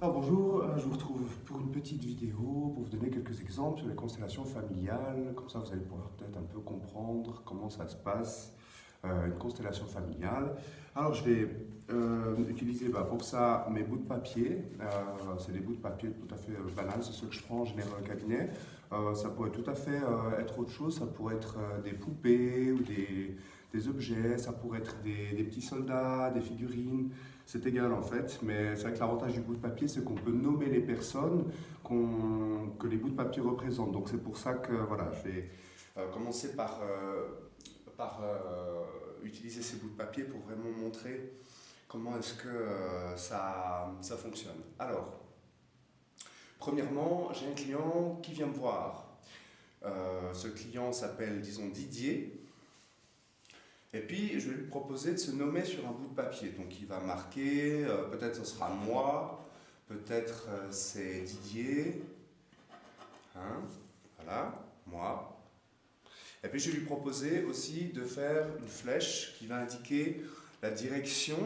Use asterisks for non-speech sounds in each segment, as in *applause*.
Alors bonjour, euh, je vous retrouve pour une petite vidéo pour vous donner quelques exemples sur les constellations familiales. Comme ça, vous allez pouvoir peut-être un peu comprendre comment ça se passe, euh, une constellation familiale. Alors je vais euh, utiliser bah, pour ça mes bouts de papier. c'est des bouts de papier tout à fait banals, c'est ceux que je prends en général au cabinet. ça pourrait tout à fait être autre chose, ça pourrait être des poupées ou des, des objets, ça pourrait être des petits soldats, des figurines c'est égal en fait, mais c'est vrai que l'avantage du bout de papier, c'est qu'on peut nommer les personnes que les bouts de papier représentent. Donc c'est pour ça que voilà, je vais euh, commencer par, euh, euh, utiliser ces bouts de papier pour vraiment montrer comment est-ce que ça, ça fonctionne. Alors, premièrement, j'ai un client qui vient me voir. ce client s'appelle, disons, Didier. Et puis, je vais lui proposer de se nommer sur un bout de papier. Donc, il va marquer, euh, peut-être ce sera moi, peut-être euh, c'est Didier. Hein, voilà, moi. Et puis, je vais lui proposer aussi de faire une flèche qui va indiquer la direction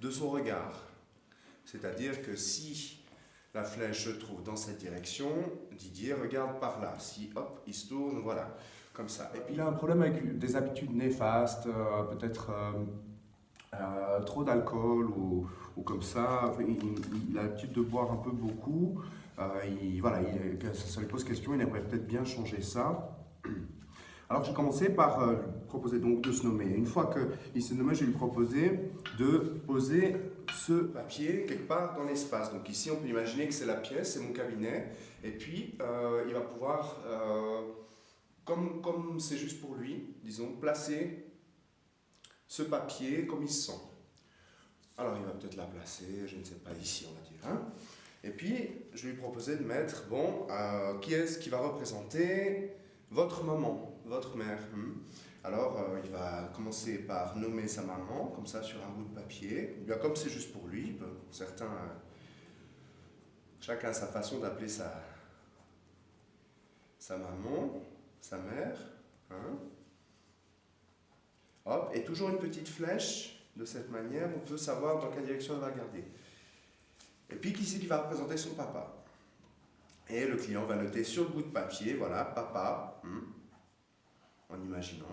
de son regard. C'est-à-dire que si la flèche se trouve dans cette direction, Didier regarde par là. Si, hop, il se tourne, voilà comme ça. Et puis il a un problème avec des habitudes néfastes, euh, peut-être euh, euh, trop d'alcool ou, comme ça. il, a l'habitude de boire un peu beaucoup. il, voilà, il, ça lui pose question, il aimerait peut-être bien changer ça. Alors j'ai commencé par lui proposer donc de se nommer. Une fois qu'il s'est nommé, je lui proposer de poser ce papier quelque part dans l'espace. Donc ici, on peut imaginer que c'est la pièce, c'est mon cabinet. Et puis, il va pouvoir comme c'est juste pour lui, disons, placer ce papier comme il se sent. Alors il va peut-être la placer, je ne sais pas, ici on va dire. Hein. Et puis, je lui proposais de mettre, bon, euh, qui est-ce qui va représenter votre maman, votre mère hein. Alors, euh, il va commencer par nommer sa maman, comme ça, sur un bout de papier. Bien, comme c'est juste pour lui, certains, euh, chacun a sa façon d'appeler sa, sa maman sa mère. Hein. Hop, et toujours une petite flèche. De cette manière, on peut savoir dans quelle direction elle va regarder. Et puis, qui c'est qui va représenter son papa? Et le client va noter sur le bout de papier, voilà, papa, hein, en imaginant.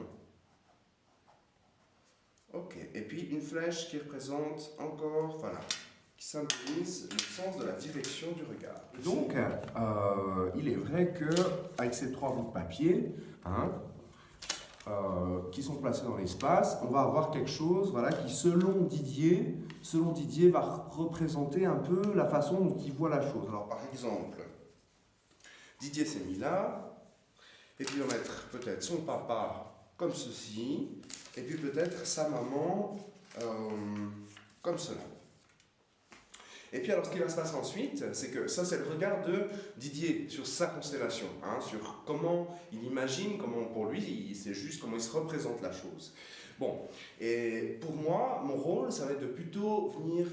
Ok, et puis une flèche qui représente encore, voilà, qui symbolise le sens de la direction du regard. Donc, euh, il est vrai que avec ces trois bouts de papier, hein, euh, qui sont placés dans l'espace, on va avoir quelque chose voilà, qui, selon Didier, selon Didier, va représenter un peu la façon dont il voit la chose. Alors, par exemple, Didier s'est mis là, et puis on va mettre peut-être son papa comme ceci, et puis peut-être sa maman euh, comme cela. Et puis alors ce qui va se passer ensuite, c'est que ça c'est le regard de Didier sur sa constellation, hein, sur comment il imagine, comment pour lui, c'est juste comment il se représente la chose. Bon, et pour moi, mon rôle, ça va être de plutôt venir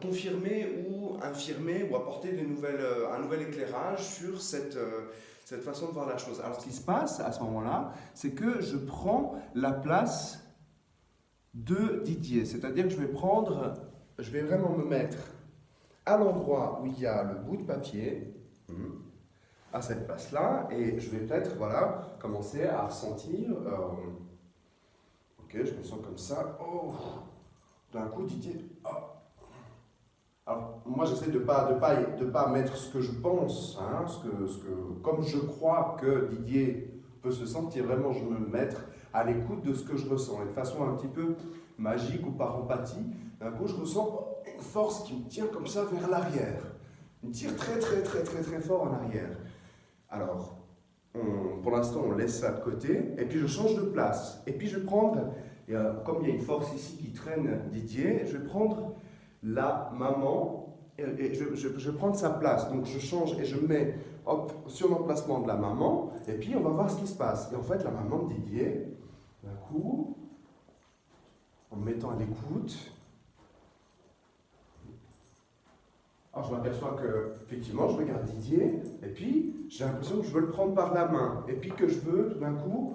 confirmer ou infirmer ou apporter euh, un nouvel éclairage sur cette, euh, cette façon de voir la chose. Alors ce qui se passe à ce moment-là, c'est que je prends la place de Didier, c'est-à-dire que je vais prendre, je vais vraiment me mettre à l'endroit où il y a le bout de papier, hmm, à cette place-là, et je vais peut-être voilà, commencer à ressentir, euh, ok, je me sens comme ça, oh, d'un coup Didier, oh. Alors, moi j'essaie de ne pas, de pas, de pas mettre ce que je pense, hein, ce que, ce que, comme je crois que Didier peut se sentir, vraiment je me mettre à l'écoute de ce que je ressens, et de façon un petit peu magique ou par empathie, d'un coup je ressens une force qui me tient comme ça vers l'arrière. me tire très très très très très fort en arrière. Alors, pour l'instant, on laisse ça de côté, et puis je change de place. Et puis je vais prendre, comme il y a une force ici qui traîne Didier, je vais prendre la maman, et je vais prendre sa place. Donc je change et je mets hop, sur l'emplacement de la maman, et puis on va voir ce qui se passe. Et en fait, la maman de Didier, d'un coup, en me mettant à l'écoute, Alors je m'aperçois que, effectivement, je regarde Didier, et puis j'ai l'impression que je veux le prendre par la main, et puis que je veux, tout d'un coup,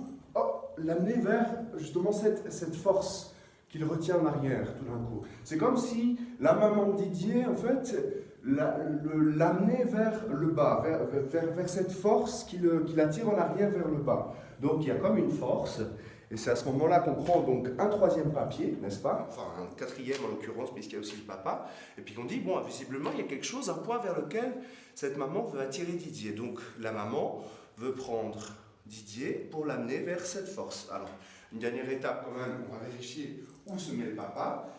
l'amener vers justement cette, cette force qu'il retient en arrière tout d'un coup. C'est comme si la maman de Didier, en fait, l'amenait vers le bas, vers, vers, cette force qui l'attire en arrière vers le bas. Donc il y a comme une force, et c'est à ce moment-là qu'on prend donc un troisième papier, n'est-ce pas Enfin, un quatrième en l'occurrence, puisqu'il y a aussi le papa. Et puis on dit, bon, visiblement, il y a quelque chose, un point vers lequel cette maman veut attirer Didier. Donc la maman veut prendre Didier pour l'amener vers cette force. Alors, une dernière étape quand même, on va vérifier où se met le papa.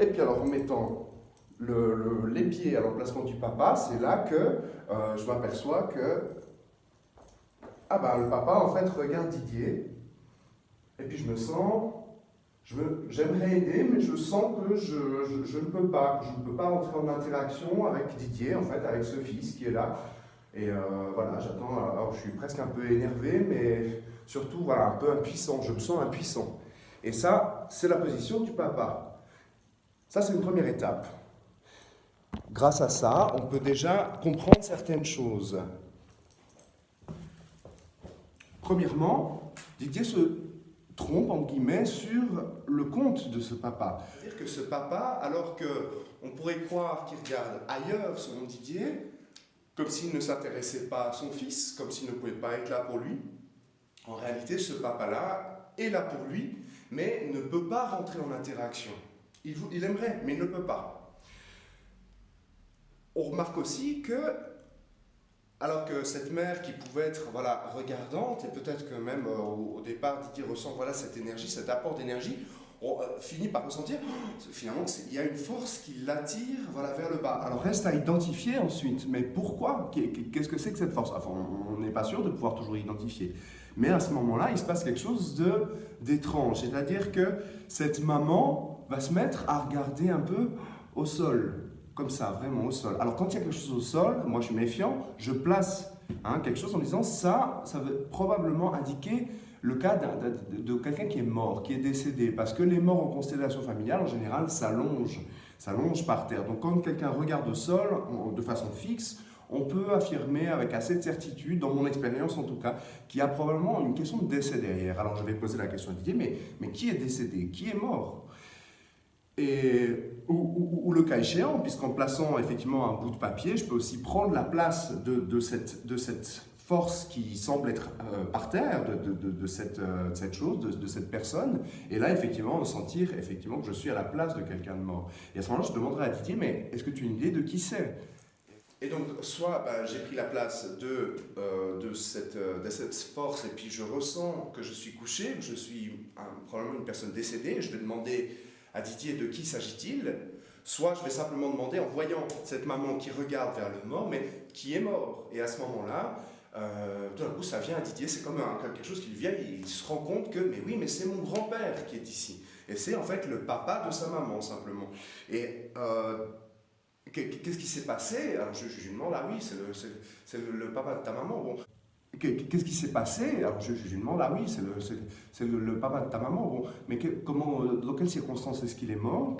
Et puis alors, en mettant le, les pieds à l'emplacement du papa, c'est là que euh, je m'aperçois que ah ben, le papa en fait regarde Didier et puis je me sens, j'aimerais aider mais je sens que je, ne peux pas, je ne peux pas entrer en interaction avec Didier en fait, avec ce fils qui est là. Et euh, voilà, j'attends, alors je suis presque un peu énervé mais surtout voilà, un peu impuissant, je me sens impuissant. Et ça, c'est la position du papa. Ça, c'est une première étape. Grâce à ça, on peut déjà comprendre certaines choses. Premièrement, Didier se trompe, en guillemets, sur le compte de ce papa. C'est-à-dire que ce papa, alors qu'on pourrait croire qu'il regarde ailleurs, selon Didier, comme s'il ne s'intéressait pas à son fils, comme s'il ne pouvait pas être là pour lui, en réalité, ce papa-là est là pour lui, mais ne peut pas rentrer en interaction. Il, il aimerait, mais il ne peut pas. On remarque aussi que, alors que cette mère qui pouvait être voilà, regardante, et peut-être que même euh, au, départ Didier ressent voilà, cette énergie, cet apport d'énergie, euh, finit par ressentir oh, finalement qu'il y a une force qui l'attire voilà, vers le bas. Alors reste à identifier ensuite, mais pourquoi? Qu'est-ce que c'est que cette force? Enfin, on n'est pas sûr de pouvoir toujours identifier. Mais à ce moment-là, il se passe quelque chose d'étrange, c'est-à-dire que cette maman va se mettre à regarder un peu au sol comme ça, vraiment au sol. Alors quand il y a quelque chose au sol, moi je suis méfiant, je place hein, quelque chose en disant ça, ça veut probablement indiquer le cas de, quelqu'un qui est mort, qui est décédé. Parce que les morts en constellation familiale, en général, s'allongent, s'allongent par terre. Donc quand quelqu'un regarde au sol de façon fixe, on peut affirmer avec assez de certitude, dans mon expérience en tout cas, qu'il y a probablement une question de décès derrière. Alors je vais poser la question à Didier, mais, mais qui est décédé? Qui est mort? Ou, le cas échéant, puisqu'en plaçant effectivement un bout de papier, je peux aussi prendre la place de, cette, force qui semble être euh, par terre de, cette, euh, cette, chose, de, cette personne, et là effectivement sentir effectivement que je suis à la place de quelqu'un de mort. Et à ce moment-là, je demanderai à Didier, mais est-ce que tu as une idée de qui c'est? Et donc, soit bah, j'ai pris la place euh, de, cette, force et puis je ressens que je suis couché, que je suis probablement une personne décédée, je vais demander à Didier de qui s'agit-il? Soit je vais simplement demander en voyant cette maman qui regarde vers le mort, mais qui est mort Et à ce moment-là, euh, tout d'un coup, ça vient à Didier, c'est comme quelque chose qui lui vient, il se rend compte que, mais oui, mais c'est mon grand-père qui est ici. Et c'est en fait le papa de sa maman, simplement. Et euh, qu'est-ce qui s'est passé? Alors je, lui demande, ah oui, c'est le, le, papa de ta maman. Bon, Qu'est-ce qui s'est passé? Alors je, lui demande, ah oui, c'est le, papa de ta maman, bon, mais comment, euh, dans quelles circonstances est-ce qu'il est mort?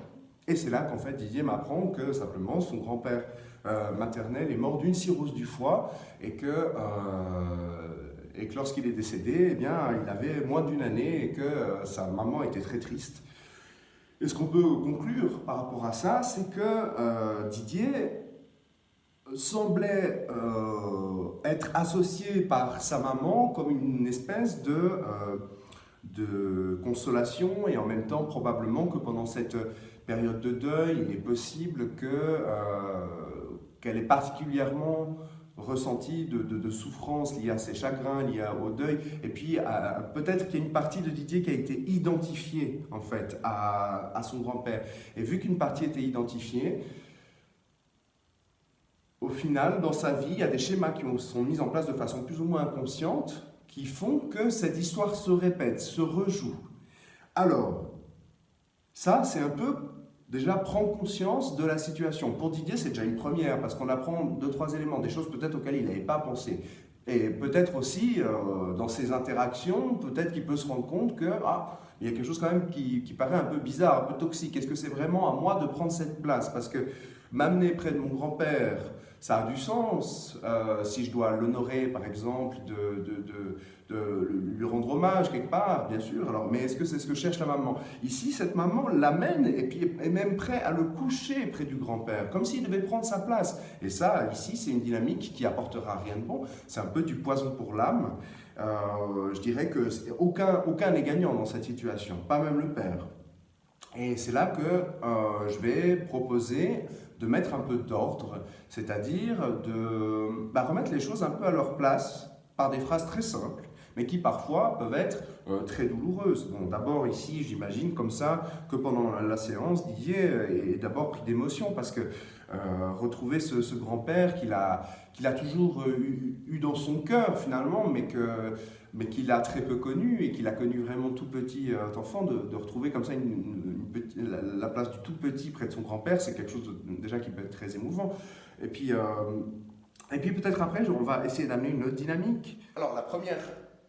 Et c'est là qu'en fait Didier m'apprend que simplement son grand-père euh, maternel est mort d'une cirrhose du foie et que, euh, et que lorsqu'il est décédé, eh bien, il avait moins d'une année et que sa maman était très triste. Et ce qu'on peut conclure par rapport à ça, c'est que Didier semblait euh, être associé par sa maman comme une espèce de, euh, de consolation et en même temps probablement que pendant cette période de deuil, il est possible euh, qu'elle ait particulièrement ressenti de, de, souffrance liée à ses chagrins, liée au deuil, et puis peut-être qu'il y a une partie de Didier qui a été identifiée en fait à, à son grand-père. Et vu qu'une partie était identifiée, au final, dans sa vie, il y a des schémas qui sont mis en place de façon plus ou moins inconsciente qui font que cette histoire se répète, se rejoue. Alors, ça, c'est un peu déjà prendre conscience de la situation. Pour Didier, c'est déjà une première, parce qu'on apprend deux, trois éléments, des choses peut-être auxquelles il n'avait pas pensé. Et peut-être aussi, euh, dans ses interactions, peut-être qu'il peut se rendre compte que ah, il y a quelque chose quand même qui, qui paraît un peu bizarre, un peu toxique. Est-ce que c'est vraiment à moi de prendre cette place? Parce que m'amener près de mon grand-père, ça a du sens. Euh, si je dois l'honorer, par exemple, de, lui rendre hommage quelque part, bien sûr. Alors, mais est-ce que c'est ce que cherche la maman? Ici, cette maman l'amène et puis est même prêt à le coucher près du grand-père, comme s'il devait prendre sa place. Et ça, ici, c'est une dynamique qui apportera rien de bon. C'est un peu du poison pour l'âme. Euh, je dirais que aucun aucun n'est gagnant dans cette situation, pas même le père. Et c'est là que euh, je vais proposer de mettre un peu d'ordre, c'est-à-dire de bah, remettre les choses un peu à leur place par des phrases très simples, mais qui parfois peuvent être euh, très douloureuses. Bon, d'abord ici, j'imagine comme ça que pendant la séance, Didier est d'abord pris d'émotion parce que euh, retrouver ce, grand-père qu'il a, toujours eu, dans son cœur finalement, mais qu'il a très peu connu et qu'il a connu vraiment tout petit euh, enfant, de, retrouver comme ça la, place du tout petit près de son grand-père, c'est quelque chose déjà qui peut être très émouvant. Et puis, euh, et puis peut-être après, on va essayer d'amener une autre dynamique. Alors la première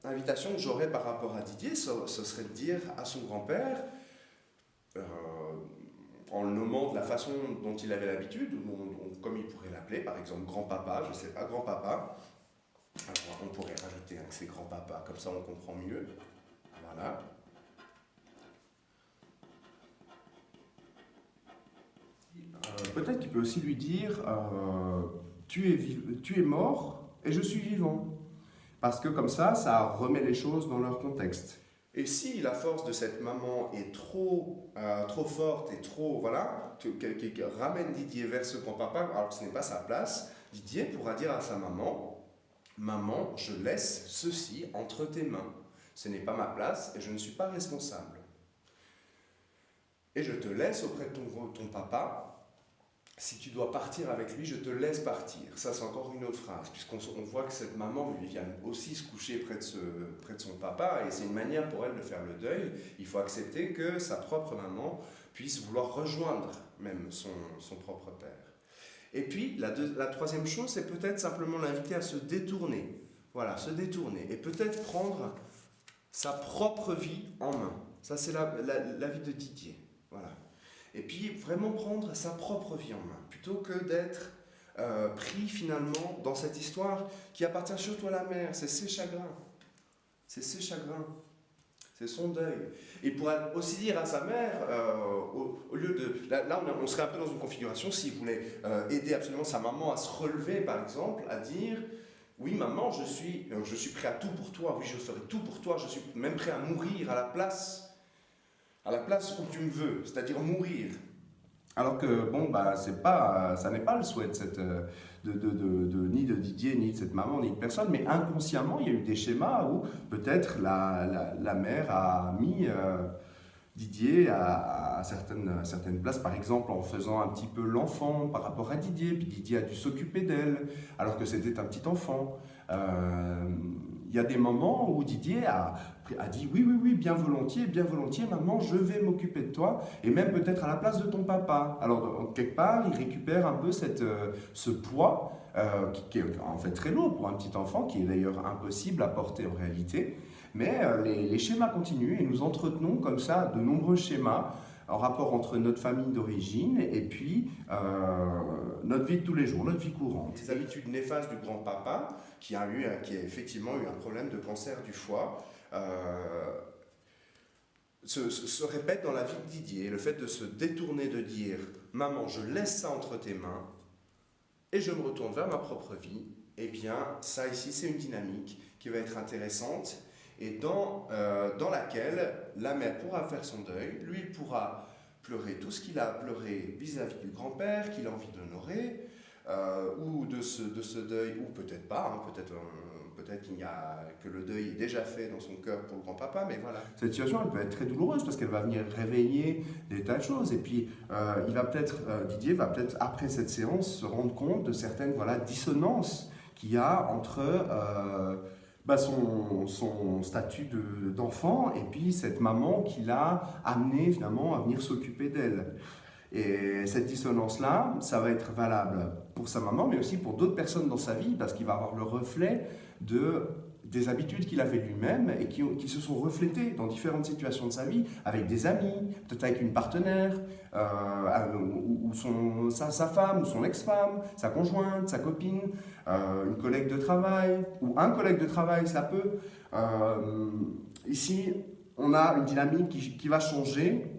invitation que j'aurais par rapport à Didier, ce, serait de dire à son grand-père, euh, en le nommant de la façon dont il avait l'habitude, comme il pourrait l'appeler, par exemple grand-papa, je ne sais pas, grand-papa, alors, on pourrait rajouter un que c'est grand-papa, comme ça on comprend mieux. Voilà. Euh, peut-être qu'il peut aussi lui dire euh, tu, es tu es mort et je suis vivant. Parce que comme ça, ça remet les choses dans leur contexte. Et si la force de cette maman est trop, euh, trop forte et trop, voilà, qui ramène Didier vers ce grand-papa, alors que ce n'est pas sa place, Didier pourra dire à sa maman, Maman, je laisse ceci entre tes mains. Ce n'est pas ma place et je ne suis pas responsable. Et je te laisse auprès de ton, ton papa. Si tu dois partir avec lui, je te laisse partir. Ça, c'est encore une autre phrase, puisqu'on voit que cette maman vient aussi se coucher près de, son papa, et c'est une manière pour elle de faire le deuil. Il faut accepter que sa propre maman puisse vouloir rejoindre même son, propre père. Et puis, la, la troisième chose, c'est peut-être simplement l'inviter à se détourner. Voilà, se détourner. Et peut-être prendre sa propre vie en main. Ça, c'est la, la, vie de Didier. Et puis, vraiment prendre sa propre vie en main. Plutôt que d'être euh, pris finalement dans cette histoire qui appartient surtout à la mère. C'est ses chagrins. C'est ses chagrins. C'est son deuil. Et pour aussi dire à sa mère, euh, au, lieu de... Là, on, serait un peu dans une configuration, s'il voulait euh, aider absolument sa maman à se relever, par exemple, à dire, oui maman, je suis, je suis prêt à tout pour toi, oui je ferai tout pour toi, je suis même prêt à mourir à la place, à la place où tu me veux, c'est-à-dire mourir. Alors que, bon, bah, pas, ça n'est pas le souhait cette, de, de, de, ni de Didier, ni de cette maman, ni de personne, mais inconsciemment, il y a eu des schémas où peut-être la, la, mère a mis euh, Didier à, certaines, certaines places, par exemple en faisant un petit peu l'enfant par rapport à Didier, puis Didier a dû s'occuper d'elle, alors que c'était un petit enfant. Euh, il y a des moments où Didier a, dit oui, oui, oui, bien volontiers, bien volontiers, maman, je vais m'occuper de toi, et même peut-être à la place de ton papa. Alors, quelque part, il récupère un peu cette, euh, ce poids, euh, qui, est en fait très lourd pour un petit enfant, qui est d'ailleurs impossible à porter en réalité. Mais euh, les, schémas continuent et nous entretenons comme ça de nombreux schémas en rapport entre notre famille d'origine et puis euh, notre vie de tous les jours, notre vie courante. Les habitudes néfastes du grand-papa, qui, a qui a effectivement eu un problème de cancer du foie, euh, se, répètent dans la vie de Didier. Le fait de se détourner, de dire « Maman, je laisse ça entre tes mains et je me retourne vers ma propre vie », eh bien, ça ici, c'est une dynamique qui va être intéressante et dans, euh, dans laquelle la mère pourra faire son deuil, lui pourra pleurer tout ce qu'il a pleuré vis-à-vis du grand-père, qu'il a envie d'honorer, euh, ou de ce, de ce deuil, ou peut-être pas, hein, peut-être euh, peut-être qu'il y a que le deuil est déjà fait dans son cœur pour le grand-papa, mais voilà. Cette situation, elle peut être très douloureuse parce qu'elle va venir réveiller des tas de choses. Et puis, il va peut-être, Didier va peut-être, après cette séance, se rendre compte de certaines voilà, dissonances qu'il y a entre bah, son, statut d'enfant et puis cette maman qui l'a amené finalement à venir s'occuper d'elle. Et cette dissonance-là, ça va être valable pour sa maman, mais aussi pour d'autres personnes dans sa vie, parce qu'il va avoir le reflet de des habitudes qu'il avait lui-même et qui, se sont reflétées dans différentes situations de sa vie, avec des amis, peut-être avec une partenaire, euh, ou, sa, femme, ou son ex-femme, sa conjointe, sa copine, euh, une collègue de travail, ou un collègue de travail, ça peut. Euh, ici, on a une dynamique qui va changer.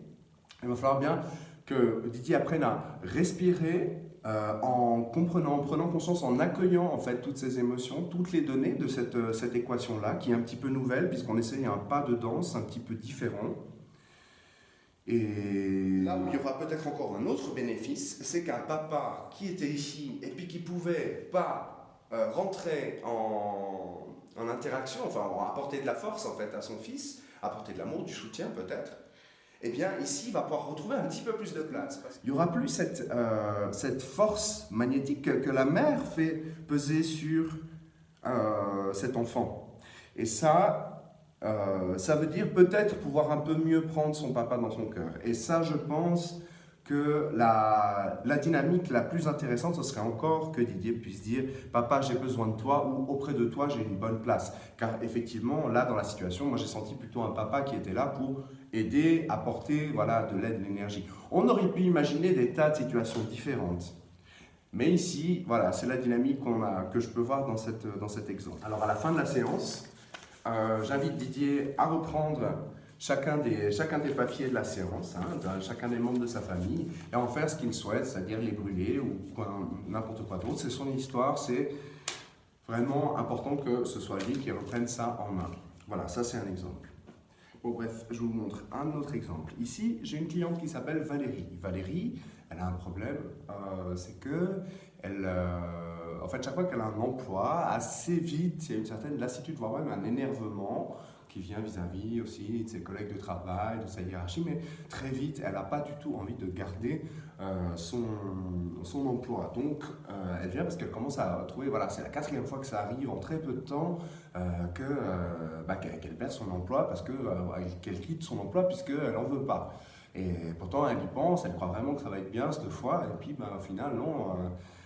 Il va falloir bien que Didier apprenne à respirer, euh, en comprenant, en prenant conscience, en accueillant en fait toutes ces émotions, toutes les données de cette, euh, cette équation-là, qui est un petit peu nouvelle, puisqu'on essaye un pas de danse un petit peu différent. Et là où il y aura peut-être encore un autre bénéfice, c'est qu'un papa qui était ici et puis qui pouvait pas euh, rentrer en, en interaction, enfin apporter de la force en fait à son fils, apporter de l'amour, du soutien peut-être, eh bien ici, il va pouvoir retrouver un petit peu plus de place. Il n'y aura plus cette, euh, cette force magnétique que, la mère fait peser sur euh, cet enfant. Et ça, euh, ça veut dire peut-être pouvoir un peu mieux prendre son papa dans son cœur. Et ça, je pense que la, dynamique la plus intéressante, ce serait encore que Didier puisse dire « Papa, j'ai besoin de toi » ou « Auprès de toi, j'ai une bonne place ». Car effectivement, là, dans la situation, moi, j'ai senti plutôt un papa qui était là pour aider, apporter voilà, de l'aide, de l'énergie. On aurait pu imaginer des tas de situations différentes. Mais ici, voilà, c'est la dynamique a, que je peux voir dans, cette, dans cet exemple. Alors, à la fin de la séance, euh, j'invite Didier à reprendre chacun des, chacun des papiers de la séance, hein, chacun des membres de sa famille, et en faire ce qu'il souhaite, c'est-à-dire les brûler ou n'importe quoi d'autre. C'est son histoire, c'est vraiment important que ce soit lui qui reprenne ça en main. Voilà, ça c'est un exemple. Bon bref, je vous montre un autre exemple. Ici, j'ai une cliente qui s'appelle Valérie. Valérie, elle a un problème, euh, c'est que elle, euh, en fait, chaque fois qu'elle a un emploi, assez vite, il y a une certaine lassitude, voire même un énervement, qui vient vis-à-vis aussi de ses collègues de travail, de sa hiérarchie, mais très vite, elle n'a pas du tout envie de garder euh, son, son emploi. Donc, euh, elle vient parce qu'elle commence à trouver, voilà, c'est la quatrième fois que ça arrive en très peu de temps, euh, que bah, qu'elle perd son emploi, parce qu'elle quitte son emploi puisqu'elle n'en veut pas. Et pourtant, elle y pense, elle croit vraiment que ça va être bien cette fois, et puis bah, au final, non,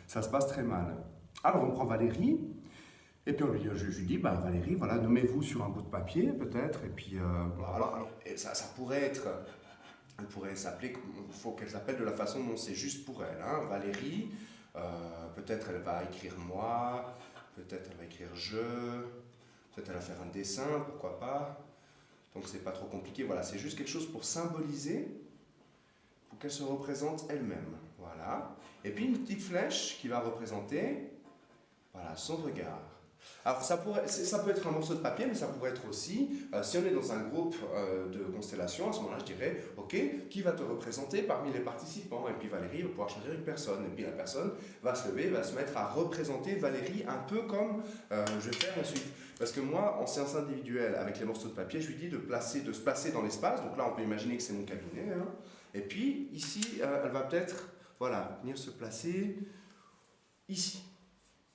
ça se passe très mal. Alors, on prend Valérie, et puis je, lui dis, bah, Valérie, voilà, nommez-vous sur un bout de papier peut-être, et puis... Euh, alors, ça, ça, pourrait être, elle pourrait s'appeler, il faut qu'elle s'appelle de la façon dont c'est juste pour elle. Hein. Valérie, euh, peut-être elle va écrire moi, peut-être elle va écrire je, peut-être elle va faire un dessin, pourquoi pas. Donc c'est pas trop compliqué, voilà, c'est juste quelque chose pour symboliser, pour qu'elle se représente elle-même. Voilà. Et puis une petite flèche qui va représenter voilà, son regard. Alors ça, pourrait, ça peut être un morceau de papier, mais ça pourrait être aussi, euh, si on est dans un groupe euh, de constellations, à ce moment-là je dirais, ok, qui va te représenter parmi les participants? Et puis Valérie va pouvoir choisir une personne, et puis la personne va se lever, va se mettre à représenter Valérie un peu comme euh, je vais faire ensuite. Parce que moi, en séance individuelle, avec les morceaux de papier, je lui dis de, placer, de se placer dans l'espace, donc là on peut imaginer que c'est mon cabinet, hein. et puis ici, elle va peut-être, voilà, venir se placer ici.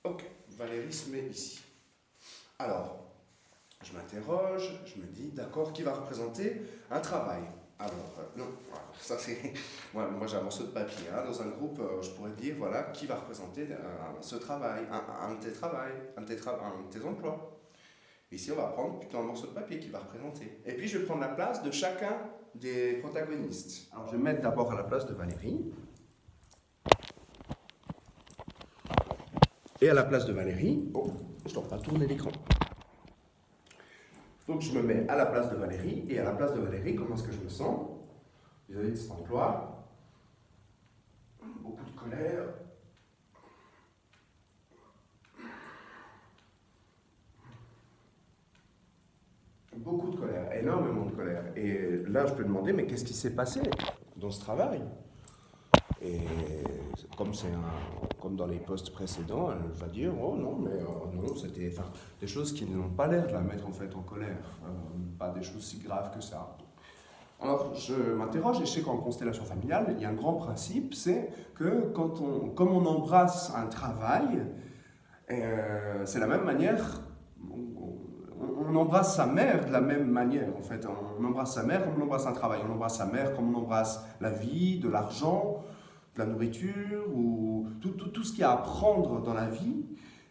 Ok, Valérie se met ici. Alors, je m'interroge, je me dis, d'accord, qui va représenter un travail? Alors, euh, non, *laughs* ça c'est... moi, j'ai un morceau de papier. Hein, dans un groupe, euh, je pourrais dire, voilà, qui va représenter ce travail, un, de tes travails, un de tes, un de tes emplois. Ici, on va prendre plutôt un morceau de papier qui va représenter. Et puis, je vais prendre la place de chacun des protagonistes. Alors, je vais mettre d'abord à la place de Valérie. Et à la place de Valérie, oh, je ne dois pas tourner l'écran. Donc je me mets à la place de Valérie, et à la place de Valérie, comment est-ce que je me sens? Vis-à-vis de cet emploi Beaucoup de colère. Beaucoup de colère, énormément de colère. Et là, je peux demander, mais qu'est-ce qui s'est passé dans ce travail? Comme, comme dans les postes précédents, elle va dire « Oh non, mais euh, non, c'était des choses qui n'ont pas l'air de la mettre en fait en colère, pas des choses si graves que ça. » Alors, je m'interroge et je sais qu'en constellation familiale, il y a un grand principe, c'est que quand on, comme on embrasse un travail, euh, c'est la même manière, on, on, embrasse sa mère de la même manière, en fait. On embrasse sa mère comme on embrasse un travail, on embrasse sa mère comme on embrasse la vie, de l'argent, la nourriture ou tout, tout, tout, ce qu'il y a à prendre dans la vie,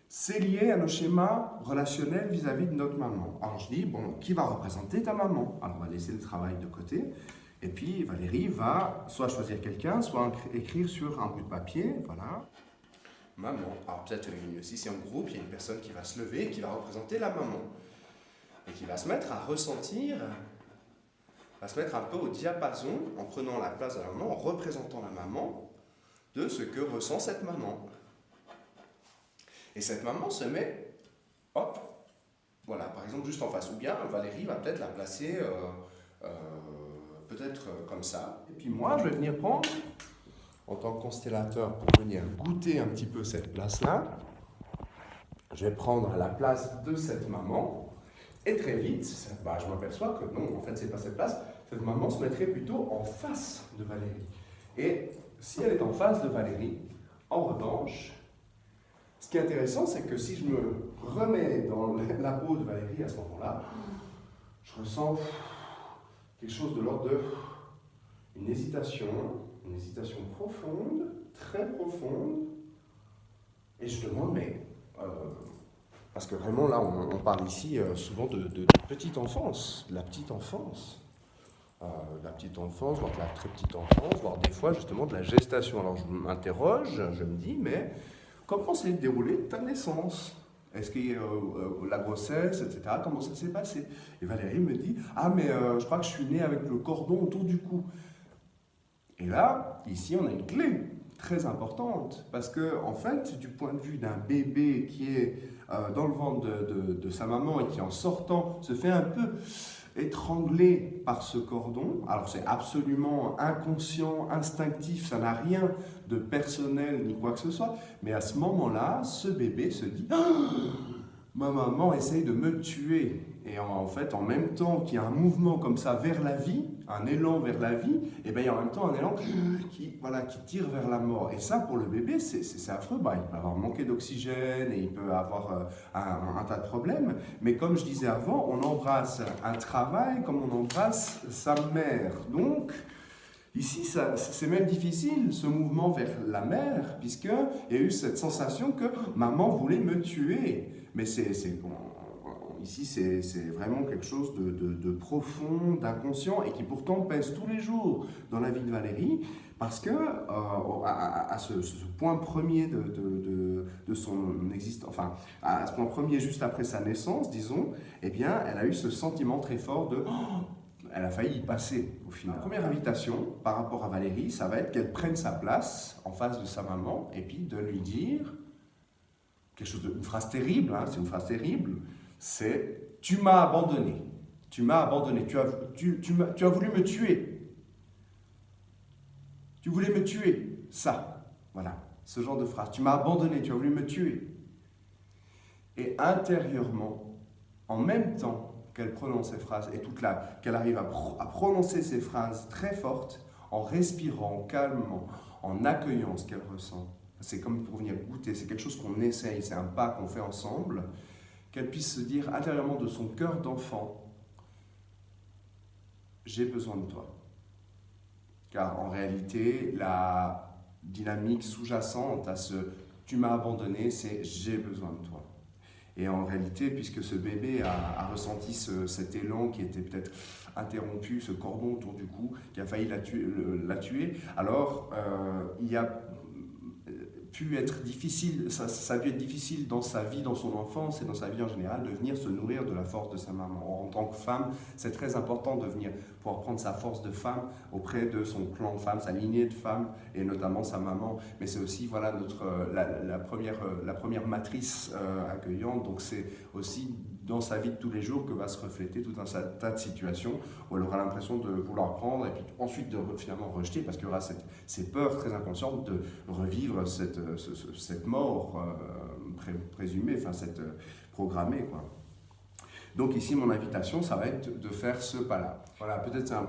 c'est lié à nos schémas relationnels vis-à-vis de notre maman. Alors je dis, bon, qui va représenter ta maman? Alors on va laisser le travail de côté. Et puis Valérie va soit choisir quelqu'un, soit écrire sur un bout de papier, voilà. Maman. Alors peut-être si c'est en groupe, il y a une personne qui va se lever qui va représenter la maman. Et qui va se mettre à ressentir, va se mettre un peu au diapason, en prenant la place de la maman, en représentant la maman, de ce que ressent cette maman. Et cette maman se met, hop, voilà, par exemple juste en face. Ou bien Valérie va peut-être la placer euh, euh, peut-être euh, comme ça. Et puis moi, je vais venir prendre, en tant que constellateur, pour venir goûter un petit peu cette place-là. Je vais prendre la place de cette maman. Et très vite, bah, je m'aperçois que non, en fait, c'est pas cette place. Cette maman se mettrait plutôt en face de Valérie. Et si elle est en face de Valérie, en revanche, ce qui est intéressant, c'est que si je me remets dans *laughs* la peau de Valérie à ce moment-là, je ressens quelque chose de l'ordre de une hésitation, une hésitation profonde, très profonde, et je demande, mais, euh, parce que vraiment là, on, parle ici euh, souvent de, petite enfance, de la petite enfance, euh, la petite enfance, voire de la très petite enfance, voire des fois justement de la gestation. Alors je m'interroge, je me dis, mais Comment s'est déroulée ta naissance? Est-ce que euh, la grossesse, etc., comment ça s'est passé? Et Valérie me dit, ah mais euh, je crois que je suis née avec le cordon autour du cou. Et là, ici, on a une clé très importante, parce que en fait, du point de vue d'un bébé qui est dans le ventre de, sa maman et qui en sortant se fait un peu étranglé par ce cordon. Alors c'est absolument inconscient, instinctif, ça n'a rien de personnel ni quoi que ce soit. Mais à ce moment-là, ce bébé se dit *gasps* ah, Ma maman essaye de me tuer ». Et en, fait, en même temps qu'il y a un mouvement comme ça vers la vie, un élan vers la vie, et bien il y a en même temps un élan qui, voilà, qui tire vers la mort. Et ça, pour le bébé, c'est affreux. Bah, il peut avoir manqué d'oxygène et il peut avoir euh, un, un, tas de problèmes. Mais comme je disais avant, on embrasse un travail comme on embrasse sa mère. Donc, Ici, c'est même difficile, ce mouvement vers la mère, puisqu'il y a eu cette sensation que maman voulait me tuer. Mais c'est Ici, c'est vraiment quelque chose de, profond, d'inconscient et qui pourtant pèse tous les jours dans la vie de Valérie parce que euh, à, ce, point premier de, son existence, enfin à ce point premier juste après sa naissance, disons, eh bien, elle a eu ce sentiment très fort de *gasps* elle a failli y passer au final. La première invitation par rapport à Valérie, ça va être qu'elle prenne sa place en face de sa maman et puis de lui dire une phrase terrible, hein, c'est une phrase terrible, c'est « tu m'as abandonné, tu m'as abandonné, tu as, voulu me tuer, tu voulais me tuer, ça, voilà, ce genre de phrase, tu m'as abandonné, tu as voulu me tuer. Et intérieurement, en même temps qu'elle prononce ces phrases, et toute la, qu'elle arrive à, prononcer ces phrases très fortes, en respirant calmement, en accueillant ce qu'elle ressent, c'est comme pour venir goûter, c'est quelque chose qu'on essaye, c'est un pas qu'on fait ensemble, qu'elle puisse se dire intérieurement de son cœur d'enfant, j'ai besoin de toi. Car en réalité, la dynamique sous-jacente à ce tu m'as abandonné, c'est j'ai besoin de toi. Et en réalité, puisque ce bébé a, ressenti cet élan qui était peut-être interrompu, ce cordon autour du cou, qui a failli la tuer, alors euh, il y a pu être difficile, ça, ça, a pu être difficile dans sa vie, dans son enfance et dans sa vie en général, de venir se nourrir de la force de sa maman. En tant que femme, c'est très important de venir pouvoir prendre sa force de femme auprès de son clan de femmes, sa lignée de femmes, et notamment sa maman. Mais c'est aussi voilà, notre, la, première, la première matrice euh, accueillante, donc c'est aussi dans sa vie de tous les jours que va se refléter tout un tas de situations où elle aura l'impression de vouloir prendre et puis ensuite de finalement rejeter parce qu'il y aura cette, ces peurs très inconscientes de revivre cette, cette mort euh, présumée, enfin cette euh, programmée. Quoi. Donc ici, mon invitation, ça va être de faire ce pas-là. Voilà, peut-être c'est un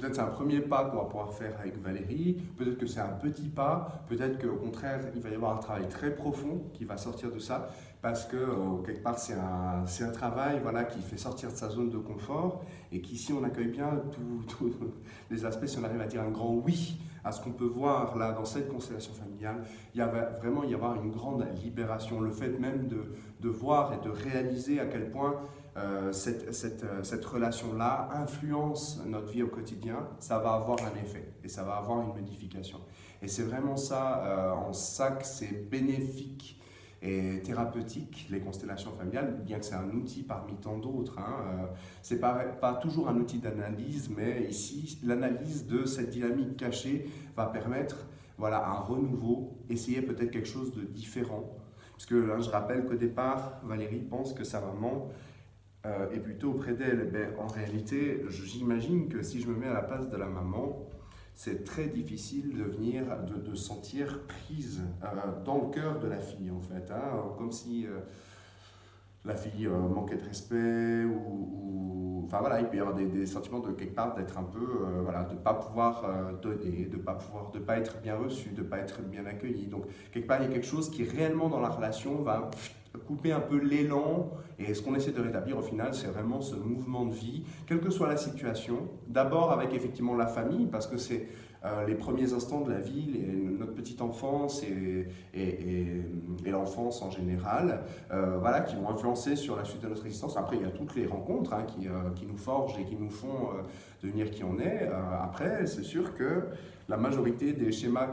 c'est un premier pas qu'on va pouvoir faire avec Valérie, peut-être que c'est un petit pas, peut-être qu'au contraire, il va y avoir un travail très profond qui va sortir de ça, parce que euh, quelque part, c'est un, un, travail voilà, qui fait sortir de sa zone de confort, et qu'ici, on accueille bien tous *laughs* les aspects, si on arrive à dire un grand oui à ce qu'on peut voir là dans cette constellation familiale, il va vraiment y avoir une grande libération, le fait même de, de voir et de réaliser à quel point euh, euh, cette relation-là influence notre vie au quotidien, ça va avoir un effet et ça va avoir une modification. Et c'est vraiment ça, euh, en ça que c'est bénéfique et thérapeutique, les constellations familiales, bien que c'est un outil parmi tant d'autres. Hein, c'est pas, toujours un outil d'analyse, mais ici, l'analyse de cette dynamique cachée va permettre voilà, un renouveau, essayer peut-être quelque chose de différent. Parce que là, je rappelle qu'au départ, Valérie pense que sa maman euh, et plutôt auprès d'elle, ben, en réalité, j'imagine que si je me mets à la place de la maman, c'est très difficile de venir, de, sentir prise euh, dans le cœur de la fille, en fait. Hein, comme si euh, la fille manquait de respect, ou, Enfin voilà, il peut y avoir des, sentiments de quelque part d'être un peu, voilà, de pas pouvoir donner, de pas pouvoir, de pas être bien reçu, de ne pas être bien accueilli. Donc, quelque part, il y a quelque chose qui réellement dans la relation va couper un peu l'élan. Et ce qu'on essaie de rétablir au final, c'est vraiment ce mouvement de vie, quelle que soit la situation. D'abord avec effectivement la famille, parce que c'est euh, les premiers instants de la vie, notre petite enfance et, l'enfance en général, euh, voilà, qui vont influencer sur la suite de notre existence. Après, il y a toutes les rencontres hein, qui, euh, qui, nous forgent et qui nous font devenir qui on est. après, c'est sûr que la majorité des schémas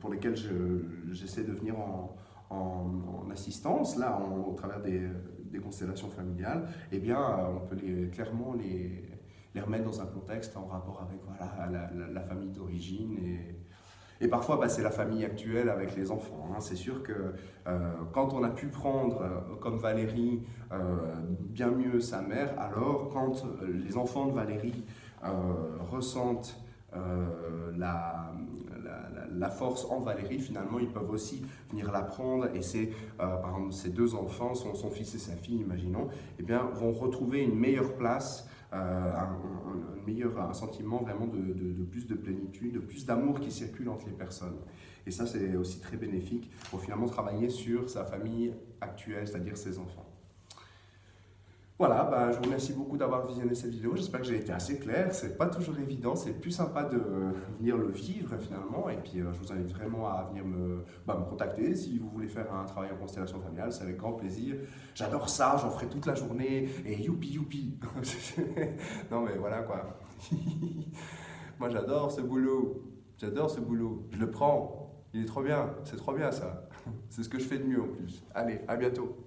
pour lesquels j'essaie de venir en, en, assistance, là, au travers des, constellations familiales, eh bien, euh, on peut les, clairement les, remettre dans un contexte en rapport avec voilà, la, famille d'origine et, et parfois, bah, c'est la famille actuelle avec les enfants. Hein. C'est sûr que euh, quand on a pu prendre, euh, comme Valérie, bien mieux sa mère, alors quand les enfants de Valérie ressentent la, la, force en Valérie, finalement, ils peuvent aussi venir l'apprendre. Et c'est, euh, par exemple, ces deux enfants, son, fils et sa fille, imaginons, eh bien, vont retrouver une meilleure place, euh, un, meilleur un sentiment vraiment de, plus de plénitude, de plus d'amour qui circule entre les personnes. Et ça, c'est aussi très bénéfique pour finalement travailler sur sa famille actuelle, c'est-à-dire ses enfants. Voilà, bah, je vous remercie beaucoup d'avoir visionné cette vidéo. J'espère que j'ai été assez clair. C'est pas toujours évident, c'est plus sympa de venir le vivre finalement. Et puis, euh, je vous invite vraiment à venir me, bah, me, contacter si vous voulez faire un travail en constellation familiale. C'est avec grand plaisir. J'adore ça, j'en ferai toute la journée. Et youpi youpi. *laughs* non, mais voilà quoi. *laughs* Moi, j'adore ce boulot. J'adore ce boulot. Je le prends. Il est trop bien. C'est trop bien ça. *laughs* C'est ce que je fais de mieux en plus. Allez, à bientôt.